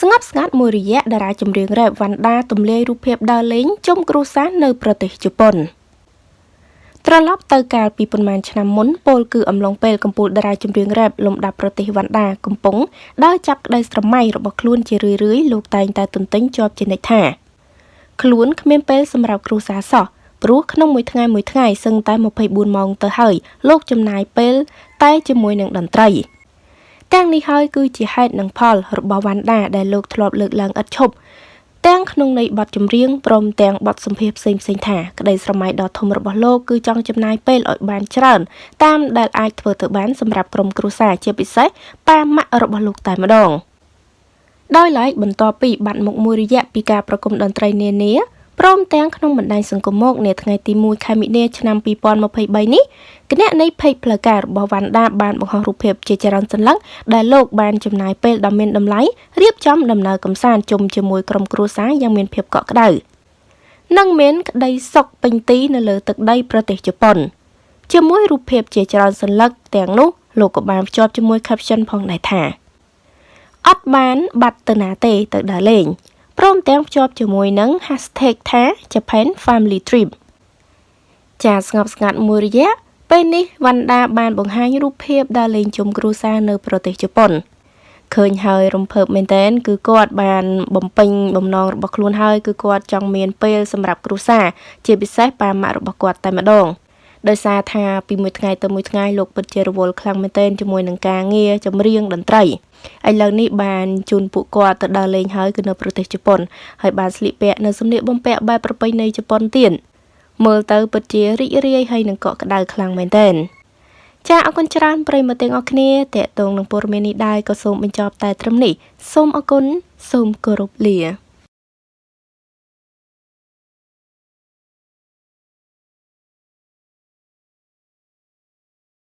ស្ងប់ស្ងាត់មួយរយៈតារាចម្រៀងរ៉េបវ៉ាន់ដាទម្លាយរូបភាពដើរលេងជុំគ្រួសារនៅប្រទេសជប៉ុនត្រឡប់ទៅកាលពីប៉ុន្មានឆ្នាំមុនពលគឺអំឡុងពេលកំពូលតារាចម្រៀងរ៉េបលំដាប់ប្រទេសវ៉ាន់ដាកំពុងដើរចាប់ក្តីស្រមៃរបស់ខ្លួនជារឿយៗលោកតែងតែទន្ទិញជាប់ជានិច្ចថាខ្លួនគ្មានពេលសម្រាប់គ្រួសារសោះព្រោះក្នុងមួយថ្ងៃមួយថ្ងៃសឹងតែ24ម៉ោងទៅហើយលោកចំណាយពេលតែជាមួយនឹងតន្ត្រី ទាំងនេះហើយគឺជាហេតុនិងផលរបស់វ៉ាន់ដាដែលលោកធ្លាប់លើកឡើងឥតឈប់ទាំងក្នុងន័យបទចម្រៀងព្រមទាំងបទសម្ភាសផ្សេងផ្សេងថាក្តីស្រមៃដ៏ធំរបស់លោកគឺចង់ចំណាយពេលឲ្យបានច្រើនតាមដែលអាចធ្វើទៅបានសម្រាប់ក្រុមគ្រួសារជាពិសេសប៉ាម៉ាក់របស់លោកតែម្ដងដោយឡែកបន្ទាប់ពីបាត់មុខមួយរយៈពីការប្រគំតន្ត្រីនានា ព្រមទាំងក្នុងបណ្ដាញសង្គមមកនាថ្ងៃទី1ខែមិនិនាឆ្នាំ2023នេះគណៈនៃភេកផ្លូវការរបស់វ៉ាន់ដាបានបង្ហោះរូបភាពជាច្រើនសន្លឹកដែលលោកបានចំណាយពេលដ៏មានតម្លៃរៀបចំដំណើរកំសាន្តជុំជាមួយក្រុមគ្រួសារយ៉ាងមានភាពកក់ក្ដៅនិងមានក្តីសុខពេញទីនៅលើទឹកដីប្រទេសជប៉ុនជាមួយរូបភាពជាច្រើនសន្លឹកទាំងនោះលោកក៏បានភ្ជាប់ជាមួយ caption ផងដែរថាអត់បានបាត់ទៅណាទេទៅដើរលេង ព្រមទាំងភ្ជាប់ជាមួយនឹង hashtag ថា Japan Family Trip ចាស្ងប់ស្ងាត់មួយរយៈពេលនេះវណ្ណដាបានបង្ហាញរូបភាពដើរលេងជុំគ្រួសារនៅប្រទេសជប៉ុនឃើញហើយរំភើបមែនតើគឺគាត់បានបំពេញបំណងរបស់ខ្លួនហើយគឺគាត់ចង់មានពេលសម្រាប់គ្រួសារជាពិសេសប៉ាម៉ាក់របស់គាត់តែម្ដង ដោយសារថាពីមួយថ្ងៃទៅមួយថ្ងៃលោកពិតជារវល់ខ្លាំងមែនទែនជាមួយនឹងការងារចម្រៀងតន្ត្រីឥឡូវនេះបានជូនពួកគាត់ទៅដើរលេងហើយគឺនៅប្រទេសជប៉ុនហើយបានស្លៀកពាក់នៅសម្លៀកបំពាក់បែបប្រពៃណីជប៉ុនទៀតមើលទៅពិតជារីករាយហើយនឹងកក់ក្ដៅខ្លាំងមែនទែនចាអរគុណច្រើនប្រិយមិត្តទាំងអស់គ្នាតេតងនឹងព័ត៌មាននេះដែរក៏សូមបញ្ចប់តែត្រឹមនេះសូមអរគុណសូមគោរពលា